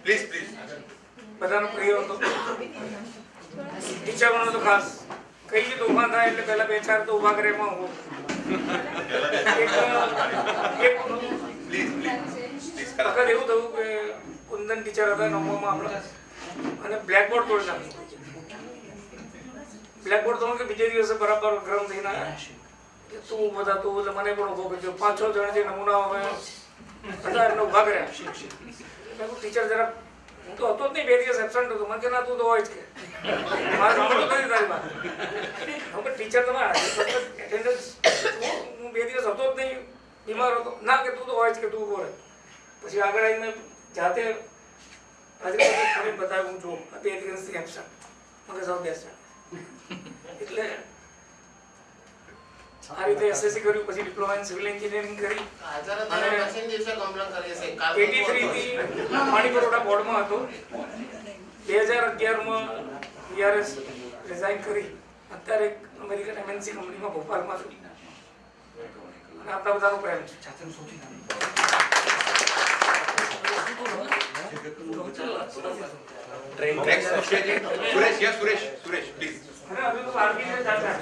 Please please બધાનો પ્રિય હતો ટીચરનો તો ખાસ કઈ બી તોફાન થાય એટલે પહેલા બે ચાર તો ઊભા કરે એમાં હું પ્લીઝ પ્લીઝ પ્લીઝ એવું થયું કે કુંદન ટીચર હતા નવમામાં આપણે. અને બ્લેકબોર્ડ તોડી નાખ્યું બ્લેકબોર્ડ તોડ કે બીજે દિવસે બરાબર ગરમ થઈને આવ્યા. તું બધા તું એટલે મને પણ ઊભો કર્યો પાંચ છ જણ જે નમૂના હવે હતા એમને ઊભા કર્યા ટીચર જરા હું તો હતો જ નહીં, બે દિવસ એબસન્ટ હતો. મને કે ના, તું તો હોય જ કે. મારે સાંભળવું નથી તારી વાત હું ટીચર તમારે હું બે દિવસ હતો જ નહીં, બીમાર હતો. ના, કે તું તો હોય જ કે, તું ઊભો રહે. પછી આગળ આવીને જાતે કરી બતાવ્યું એબસન્ટ મને બેસ્ટ એટલે આ રીતે એસએસસી કર્યું પછી ડિપ્લોમા ઇન સિવિલ એન્જિનિયરિંગ કરી. એટી થ્રીથી પાણી પુરવઠા બોર્ડમાં હતો. બે હજાર અગિયારમાં વીઆરએસ રિઝાઇન કરી. અત્યારે એક અમેરિકન એમએનસી કંપનીમાં ભોપાલમાં છું. અને આપણા બધાનો પ્રેમ છે. ट्रेन सुरेश या सुरेश सुरेश प्लीज अरे अभी तो आर्मी में जाता है।